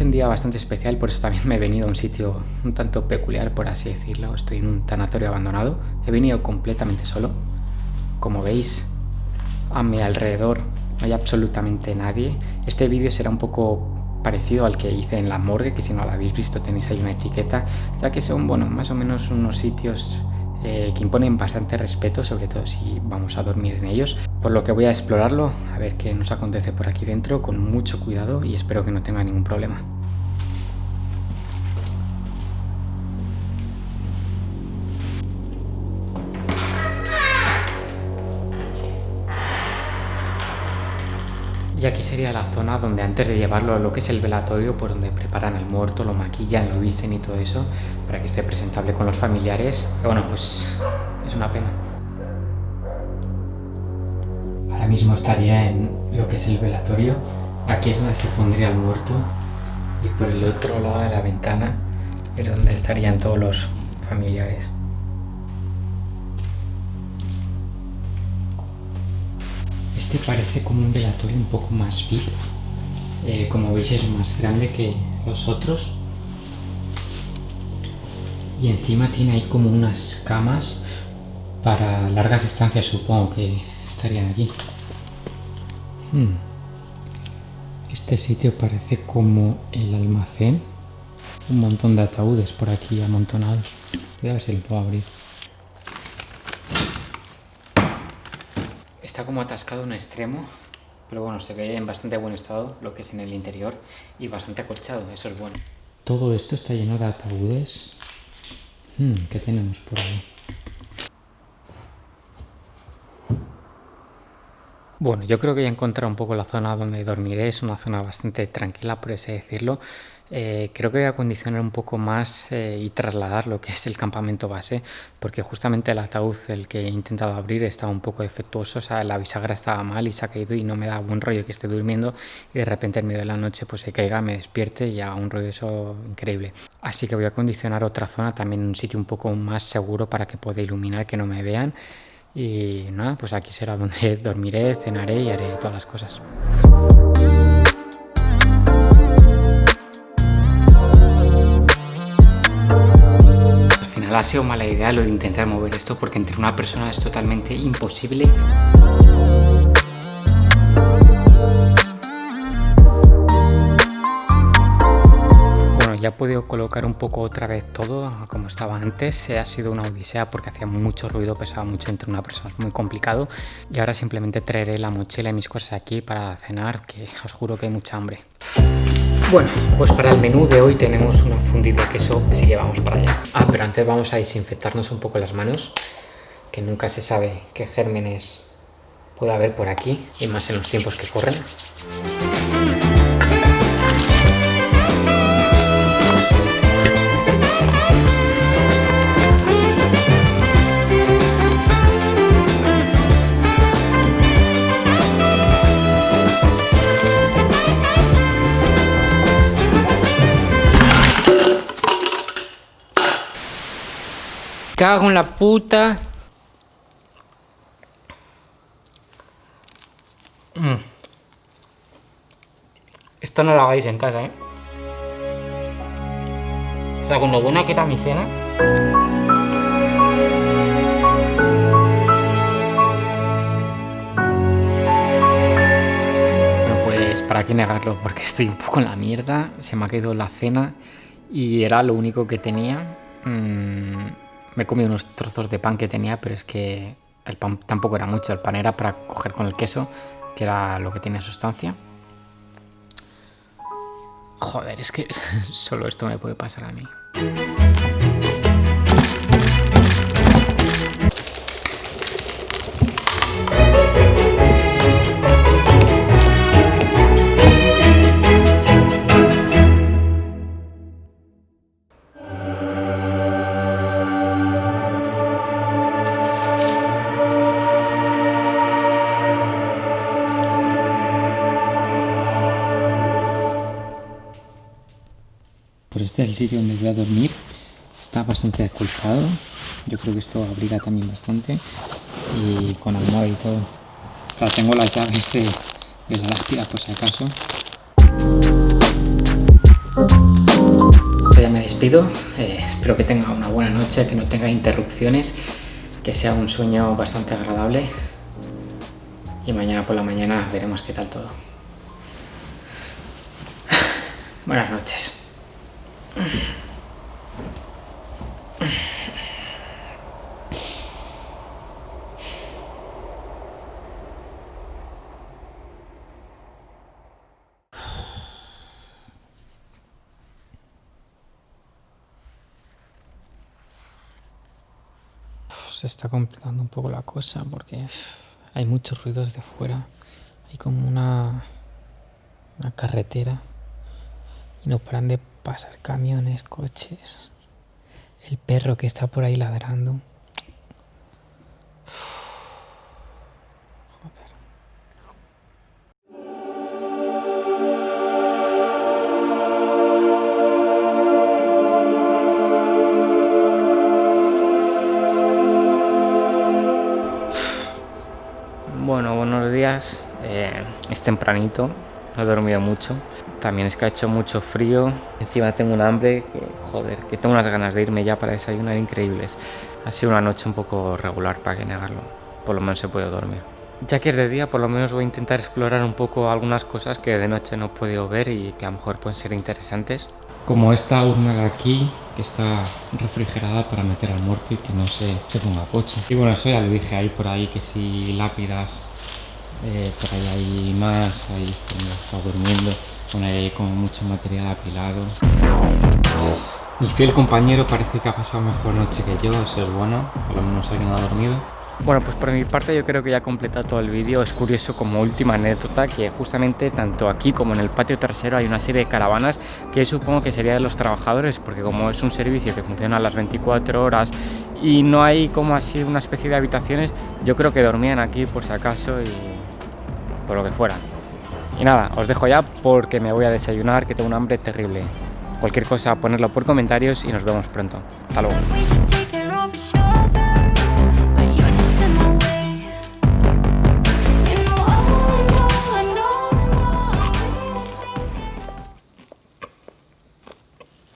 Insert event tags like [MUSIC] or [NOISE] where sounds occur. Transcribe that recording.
es un día bastante especial, por eso también me he venido a un sitio un tanto peculiar, por así decirlo. Estoy en un tanatorio abandonado. He venido completamente solo. Como veis, a mi alrededor no hay absolutamente nadie. Este vídeo será un poco parecido al que hice en la morgue, que si no lo habéis visto tenéis ahí una etiqueta, ya que son, bueno, más o menos unos sitios eh, que imponen bastante respeto, sobre todo si vamos a dormir en ellos. Por lo que voy a explorarlo, a ver qué nos acontece por aquí dentro, con mucho cuidado y espero que no tenga ningún problema. Y aquí sería la zona donde antes de llevarlo a lo que es el velatorio, por donde preparan el muerto, lo maquillan, lo visten y todo eso, para que esté presentable con los familiares. Pero bueno, pues es una pena. Ahora mismo estaría en lo que es el velatorio. Aquí es donde se pondría el muerto. Y por el otro lado de la ventana es donde estarían todos los familiares. Este parece como un velatorio un poco más VIP. Eh, como veis es más grande que los otros. Y encima tiene ahí como unas camas para largas distancias, supongo que estarían aquí. Hmm. Este sitio parece como el almacén. Un montón de ataúdes por aquí amontonados. Voy a ver si lo puedo abrir. Está como atascado un extremo, pero bueno, se ve en bastante buen estado lo que es en el interior y bastante acolchado, eso es bueno. Todo esto está lleno de ataúdes. Hmm, ¿Qué tenemos por ahí? Bueno, yo creo que ya he encontrado un poco la zona donde dormiré, es una zona bastante tranquila, por así decirlo. Eh, creo que voy a acondicionar un poco más eh, y trasladar lo que es el campamento base, porque justamente el ataúd, el que he intentado abrir, estaba un poco defectuoso, o sea, la bisagra estaba mal y se ha caído y no me da buen rollo que esté durmiendo y de repente en medio de la noche pues se caiga, me despierte y haga un rollo eso increíble. Así que voy a acondicionar otra zona, también un sitio un poco más seguro para que pueda iluminar, que no me vean. Y nada, pues aquí será donde [LAUGHS] dormiré, cenaré y haré todas las cosas. Ha sido mala idea lo de intentar mover esto porque entre una persona es totalmente imposible. Ya he podido colocar un poco otra vez todo como estaba antes. Ha sido una odisea porque hacía mucho ruido, pesaba mucho entre una persona, es muy complicado. Y ahora simplemente traeré la mochila y mis cosas aquí para cenar, que os juro que hay mucha hambre. Bueno, pues para el menú de hoy tenemos una fundida de queso, así que vamos para allá. Ah, pero antes vamos a desinfectarnos un poco las manos, que nunca se sabe qué gérmenes puede haber por aquí, y más en los tiempos que corren. Cago en la puta. Mm. Esto no lo hagáis en casa, ¿eh? O sea, con lo buena que era mi cena. Bueno, pues para qué negarlo, porque estoy un poco en la mierda. Se me ha quedado la cena y era lo único que tenía. Mm, me he comido unos trozos de pan que tenía, pero es que el pan tampoco era mucho, el pan era para coger con el queso, que era lo que tiene sustancia. Joder, es que [LAUGHS] solo esto me puede pasar a mí. Este es el sitio donde voy a dormir. Está bastante acolchado. Yo creo que esto abriga también bastante. Y con almohada y todo. Tengo las llaves de, de la lápida por si acaso. Ya me despido, eh, espero que tenga una buena noche, que no tenga interrupciones, que sea un sueño bastante agradable y mañana por la mañana veremos qué tal todo. [SIGHS] Buenas noches. Se está complicando un poco la cosa porque hay muchos ruidos de fuera. Hay como una, una carretera y no paran de pasar camiones, coches. El perro que está por ahí ladrando. Bueno, buenos días. Eh, es tempranito, no he dormido mucho. También es que ha hecho mucho frío. Encima tengo un hambre que, joder, que tengo unas ganas de irme ya para desayunar increíbles. Ha sido una noche un poco regular, para que negarlo. Por lo menos he podido dormir. Ya que es de día, por lo menos voy a intentar explorar un poco algunas cosas que de noche no he podido ver y que a lo mejor pueden ser interesantes. Como esta urna de aquí, que está refrigerada para meter al muerto y que no se, se ponga pocho. Y bueno, eso ya lo dije, ahí por ahí que si lápidas, eh, por ahí hay más, ahí está durmiendo, bueno, ahí como mucho material apilado. Mi fiel compañero parece que ha pasado mejor noche que yo, eso es bueno, por lo menos alguien no ha dormido. Bueno, pues por mi parte yo creo que ya he completado todo el vídeo. Es curioso como última anécdota que justamente tanto aquí como en el patio trasero hay una serie de caravanas que supongo que sería de los trabajadores porque como es un servicio que funciona a las 24 horas y no hay como así una especie de habitaciones, yo creo que dormían aquí por si acaso y por lo que fuera. Y nada, os dejo ya porque me voy a desayunar que tengo un hambre terrible. Cualquier cosa ponerlo por comentarios y nos vemos pronto. Hasta luego.